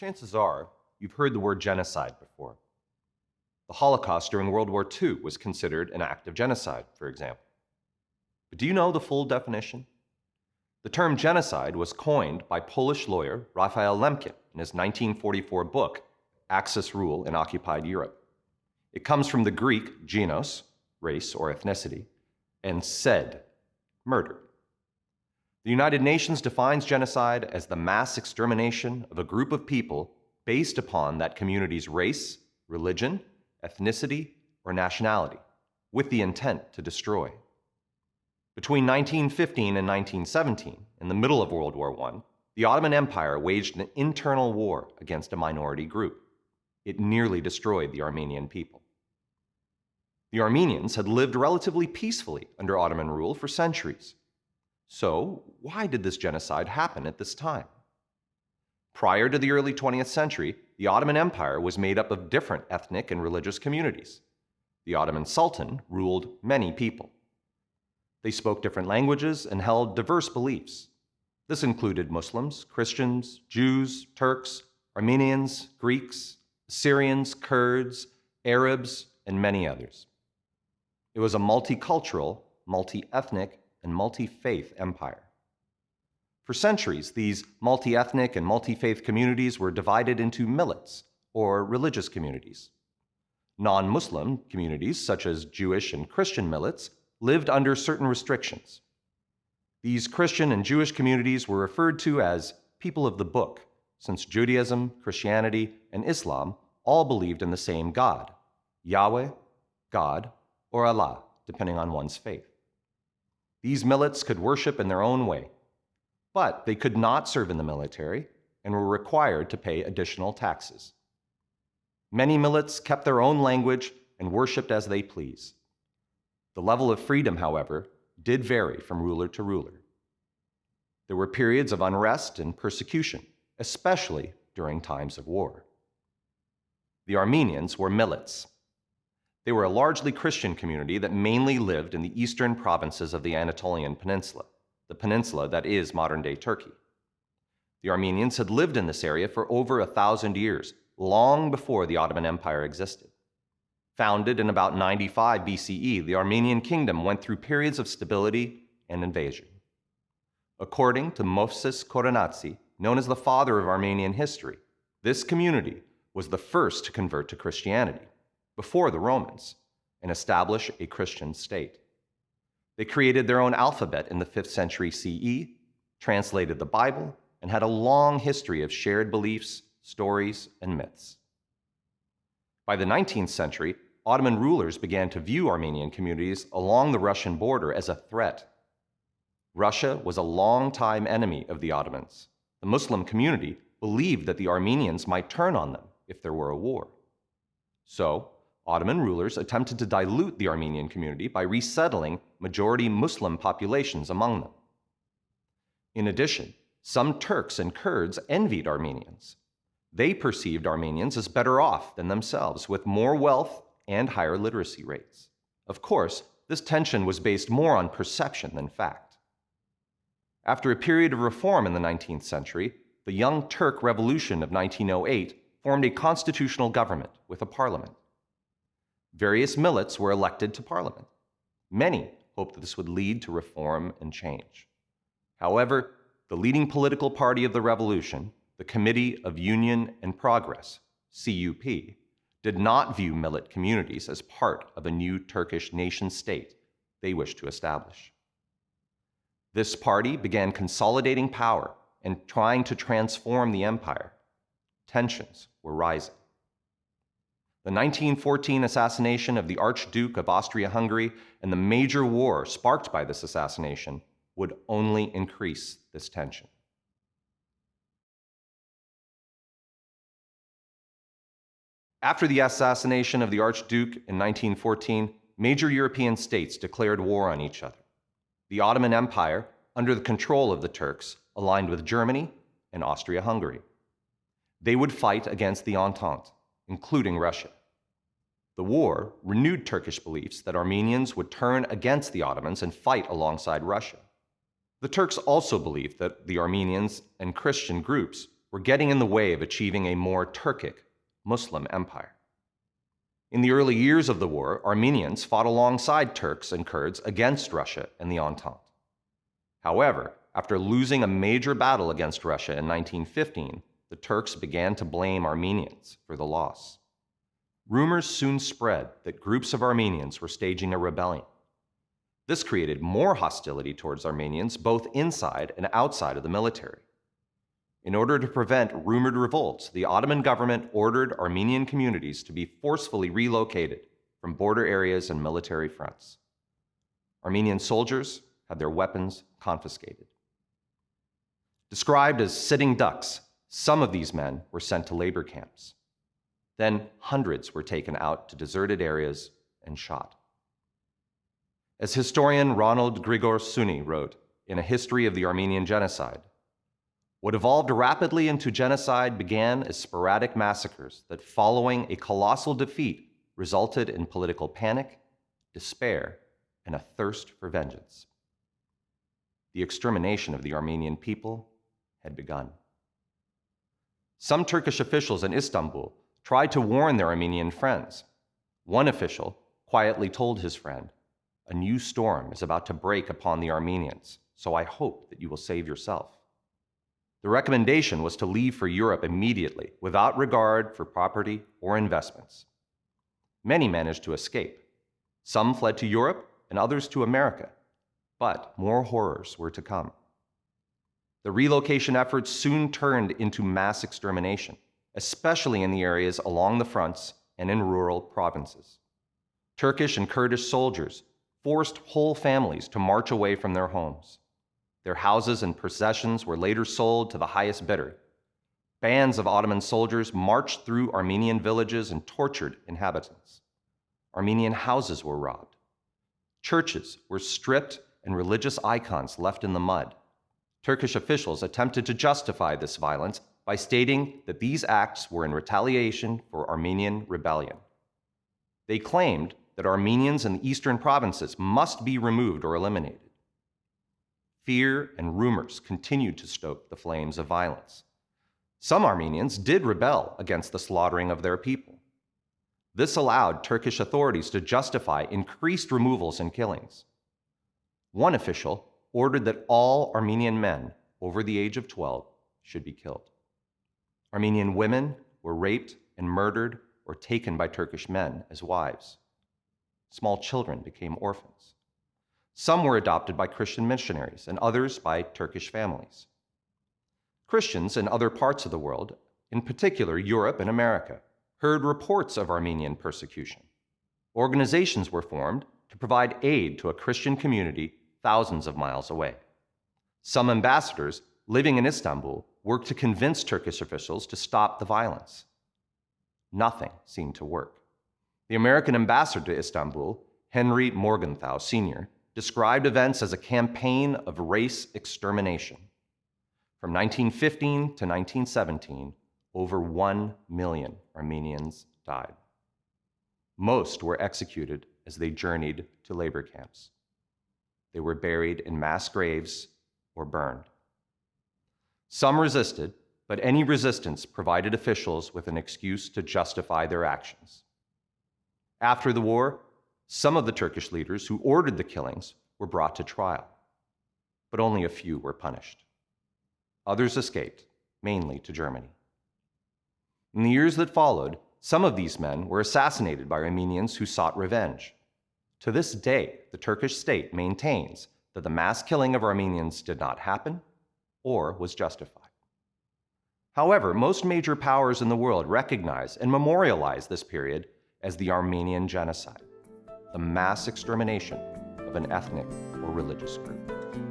Chances are you've heard the word genocide before. The Holocaust during World War II was considered an act of genocide, for example. But do you know the full definition? The term genocide was coined by Polish lawyer Raphael Lemkin in his 1944 book, Axis Rule in Occupied Europe. It comes from the Greek genos, race or ethnicity, and sed, murder. The United Nations defines genocide as the mass extermination of a group of people based upon that community's race, religion, ethnicity, or nationality, with the intent to destroy. Between 1915 and 1917, in the middle of World War I, the Ottoman Empire waged an internal war against a minority group. It nearly destroyed the Armenian people. The Armenians had lived relatively peacefully under Ottoman rule for centuries. So, why did this genocide happen at this time? Prior to the early 20th century, the Ottoman Empire was made up of different ethnic and religious communities. The Ottoman Sultan ruled many people. They spoke different languages and held diverse beliefs. This included Muslims, Christians, Jews, Turks, Armenians, Greeks, Syrians, Kurds, Arabs, and many others. It was a multicultural, multi ethnic, and multi faith empire. For centuries, these multi ethnic and multi faith communities were divided into millets, or religious communities. Non Muslim communities, such as Jewish and Christian millets, lived under certain restrictions. These Christian and Jewish communities were referred to as people of the book, since Judaism, Christianity, and Islam all believed in the same God Yahweh, God, or Allah, depending on one's faith. These millets could worship in their own way, but they could not serve in the military and were required to pay additional taxes. Many millets kept their own language and worshiped as they please. The level of freedom, however, did vary from ruler to ruler. There were periods of unrest and persecution, especially during times of war. The Armenians were millets, they were a largely Christian community that mainly lived in the eastern provinces of the Anatolian Peninsula, the peninsula that is modern day Turkey. The Armenians had lived in this area for over a thousand years, long before the Ottoman Empire existed. Founded in about 95 BCE, the Armenian kingdom went through periods of stability and invasion. According to Movses Khorenatsi, known as the father of Armenian history, this community was the first to convert to Christianity before the Romans and establish a Christian state. They created their own alphabet in the 5th century CE, translated the Bible, and had a long history of shared beliefs, stories, and myths. By the 19th century, Ottoman rulers began to view Armenian communities along the Russian border as a threat. Russia was a long-time enemy of the Ottomans. The Muslim community believed that the Armenians might turn on them if there were a war. So, Ottoman rulers attempted to dilute the Armenian community by resettling majority Muslim populations among them. In addition, some Turks and Kurds envied Armenians. They perceived Armenians as better off than themselves, with more wealth and higher literacy rates. Of course, this tension was based more on perception than fact. After a period of reform in the 19th century, the Young Turk Revolution of 1908 formed a constitutional government with a parliament. Various millets were elected to parliament. Many hoped that this would lead to reform and change. However, the leading political party of the revolution, the Committee of Union and Progress, CUP, did not view millet communities as part of a new Turkish nation state they wished to establish. This party began consolidating power and trying to transform the empire. Tensions were rising. The 1914 assassination of the Archduke of Austria Hungary and the major war sparked by this assassination would only increase this tension. After the assassination of the Archduke in 1914, major European states declared war on each other. The Ottoman Empire, under the control of the Turks, aligned with Germany and Austria Hungary. They would fight against the Entente including Russia. The war renewed Turkish beliefs that Armenians would turn against the Ottomans and fight alongside Russia. The Turks also believed that the Armenians and Christian groups were getting in the way of achieving a more Turkic Muslim empire. In the early years of the war, Armenians fought alongside Turks and Kurds against Russia and the Entente. However, after losing a major battle against Russia in 1915, the Turks began to blame Armenians for the loss. Rumors soon spread that groups of Armenians were staging a rebellion. This created more hostility towards Armenians both inside and outside of the military. In order to prevent rumored revolts, the Ottoman government ordered Armenian communities to be forcefully relocated from border areas and military fronts. Armenian soldiers had their weapons confiscated. Described as sitting ducks, some of these men were sent to labor camps. Then hundreds were taken out to deserted areas and shot. As historian Ronald Grigor Suny wrote in A History of the Armenian Genocide, what evolved rapidly into genocide began as sporadic massacres that, following a colossal defeat, resulted in political panic, despair, and a thirst for vengeance. The extermination of the Armenian people had begun. Some Turkish officials in Istanbul tried to warn their Armenian friends. One official quietly told his friend, A new storm is about to break upon the Armenians, so I hope that you will save yourself. The recommendation was to leave for Europe immediately, without regard for property or investments. Many managed to escape. Some fled to Europe and others to America, but more horrors were to come. The relocation efforts soon turned into mass extermination, especially in the areas along the fronts and in rural provinces. Turkish and Kurdish soldiers forced whole families to march away from their homes. Their houses and possessions were later sold to the highest bidder. Bands of Ottoman soldiers marched through Armenian villages and tortured inhabitants. Armenian houses were robbed. Churches were stripped and religious icons left in the mud. Turkish officials attempted to justify this violence by stating that these acts were in retaliation for Armenian rebellion. They claimed that Armenians in the eastern provinces must be removed or eliminated. Fear and rumors continued to stoke the flames of violence. Some Armenians did rebel against the slaughtering of their people. This allowed Turkish authorities to justify increased removals and killings. One official ordered that all Armenian men over the age of 12 should be killed. Armenian women were raped and murdered or taken by Turkish men as wives. Small children became orphans. Some were adopted by Christian missionaries, and others by Turkish families. Christians in other parts of the world, in particular Europe and America, heard reports of Armenian persecution. Organizations were formed to provide aid to a Christian community thousands of miles away. Some ambassadors living in Istanbul worked to convince Turkish officials to stop the violence. Nothing seemed to work. The American ambassador to Istanbul, Henry Morgenthau Sr., described events as a campaign of race extermination. From 1915 to 1917, over 1 million Armenians died. Most were executed as they journeyed to labor camps. They were buried in mass graves or burned. Some resisted, but any resistance provided officials with an excuse to justify their actions. After the war, some of the Turkish leaders who ordered the killings were brought to trial, but only a few were punished. Others escaped, mainly to Germany. In the years that followed, some of these men were assassinated by Armenians who sought revenge. To this day, the Turkish state maintains that the mass killing of Armenians did not happen or was justified. However, most major powers in the world recognize and memorialize this period as the Armenian Genocide the mass extermination of an ethnic or religious group.